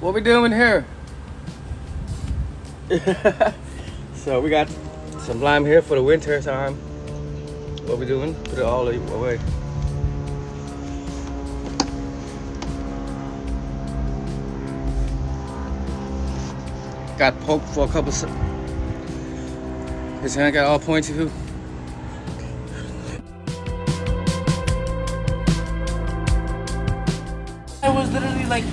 What we doing here? so we got some lime here for the winter time. What we doing? Put it all away. Got poked for a couple. His hand got all pointy too. I was literally like